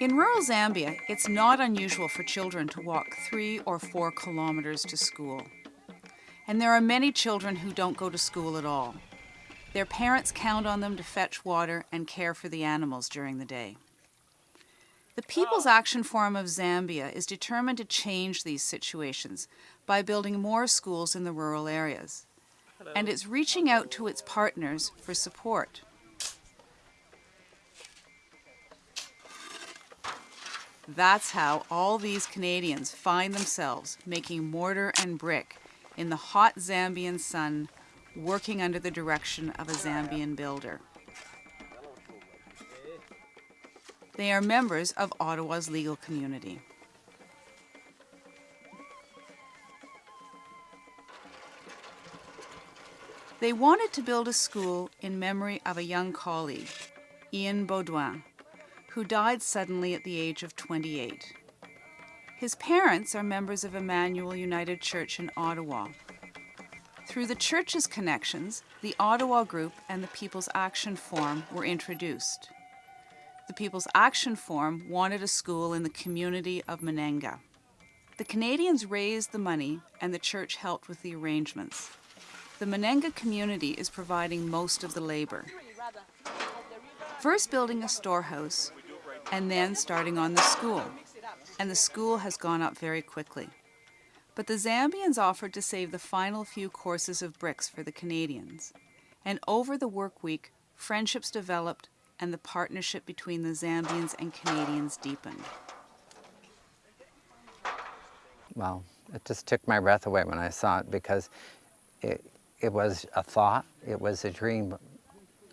In rural Zambia, it's not unusual for children to walk three or four kilometers to school. And there are many children who don't go to school at all. Their parents count on them to fetch water and care for the animals during the day. The People's oh. Action Forum of Zambia is determined to change these situations by building more schools in the rural areas. And it's reaching out to its partners for support. That's how all these Canadians find themselves making mortar and brick in the hot Zambian sun, working under the direction of a Zambian builder. They are members of Ottawa's legal community. They wanted to build a school in memory of a young colleague, Ian Baudouin, who died suddenly at the age of 28. His parents are members of Emmanuel United Church in Ottawa. Through the church's connections, the Ottawa Group and the People's Action Forum were introduced. The People's Action Forum wanted a school in the community of Menenga. The Canadians raised the money and the church helped with the arrangements. The Menenga community is providing most of the labor. First building a storehouse and then starting on the school. And the school has gone up very quickly. But the Zambians offered to save the final few courses of bricks for the Canadians. And over the work week, friendships developed and the partnership between the Zambians and Canadians deepened. Well, it just took my breath away when I saw it because it, it was a thought, it was a dream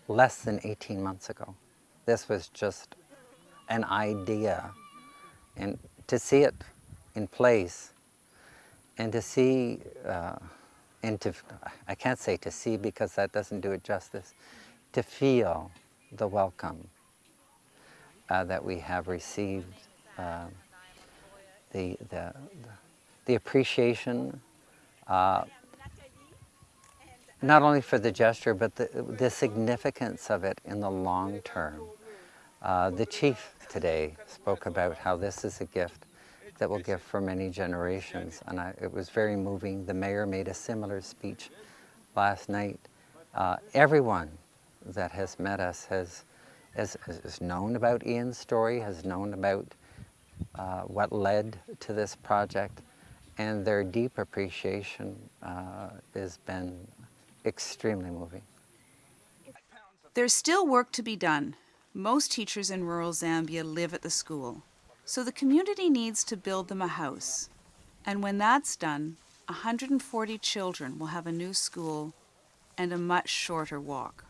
less than 18 months ago. This was just an idea and to see it in place and to see uh, and to, I can't say to see because that doesn't do it justice, to feel the welcome uh, that we have received, uh, the, the, the, appreciation, uh, not only for the gesture, but the, the significance of it in the long term. Uh, the chief today spoke about how this is a gift that will give for many generations. And I, it was very moving. The mayor made a similar speech last night. Uh, everyone that has met us has, has, has, known about Ian's story, has known about uh, what led to this project, and their deep appreciation uh, has been extremely moving. There's still work to be done. Most teachers in rural Zambia live at the school, so the community needs to build them a house. And when that's done, 140 children will have a new school and a much shorter walk.